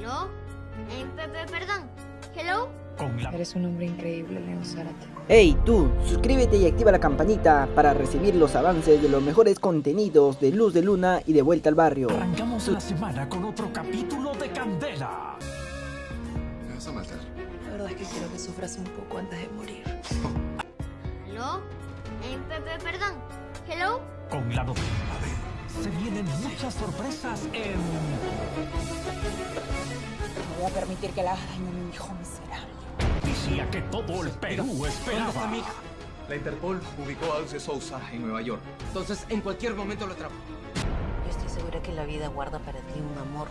¿Aló? Eh, pe- pe- perdón. ¿Hello? Con la Eres un hombre increíble, Leo Zárate. Hey tú, suscríbete y activa la campanita para recibir los avances de los mejores contenidos de Luz de Luna y de Vuelta al Barrio. arrancamos la semana con otro capítulo de Candela. ¿Me vas a matar? La verdad es que quiero que sufras un poco antes de morir. ¿Aló? Eh, pe- pe- perdón. ¿Hello? Con la novela. Se vienen muchas sorpresas en No voy a permitir que le hagas daño a mi hijo miserable. Noticia que todo el Perú esperaba. La Interpol ubicó a Alce Sousa en Nueva York. Entonces, en cualquier momento lo atrapo. Yo estoy segura que la vida guarda para ti un amor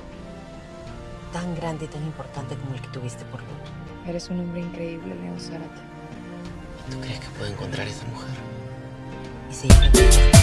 tan grande y tan importante como el que tuviste por mí. Eres un hombre increíble, Leo Zárate. ¿Tú crees que puedo encontrar a esa mujer? Y se llama...